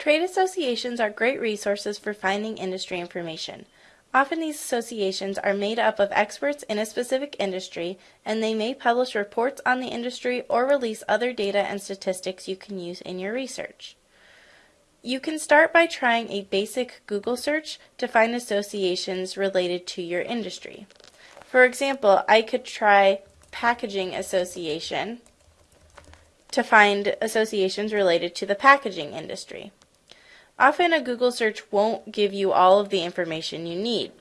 Trade associations are great resources for finding industry information. Often these associations are made up of experts in a specific industry, and they may publish reports on the industry or release other data and statistics you can use in your research. You can start by trying a basic Google search to find associations related to your industry. For example, I could try Packaging Association to find associations related to the packaging industry. Often a Google search won't give you all of the information you need.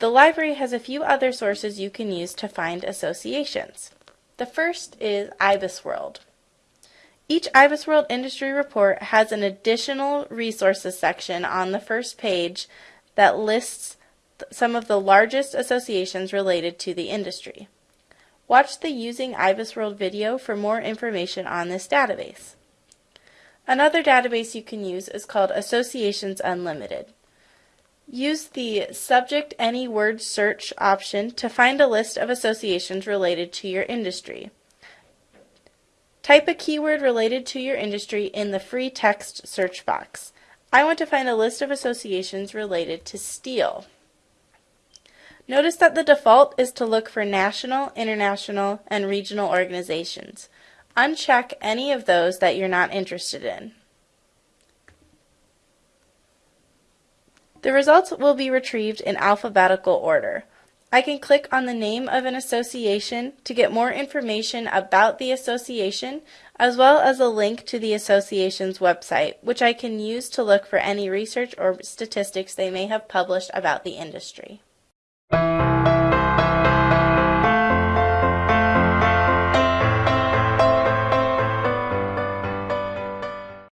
The library has a few other sources you can use to find associations. The first is IBISWorld. Each IBISWorld industry report has an additional resources section on the first page that lists some of the largest associations related to the industry. Watch the Using IBISWorld video for more information on this database. Another database you can use is called Associations Unlimited. Use the Subject Any Word Search option to find a list of associations related to your industry. Type a keyword related to your industry in the free text search box. I want to find a list of associations related to steel. Notice that the default is to look for national, international, and regional organizations. Uncheck any of those that you're not interested in. The results will be retrieved in alphabetical order. I can click on the name of an association to get more information about the association, as well as a link to the association's website, which I can use to look for any research or statistics they may have published about the industry.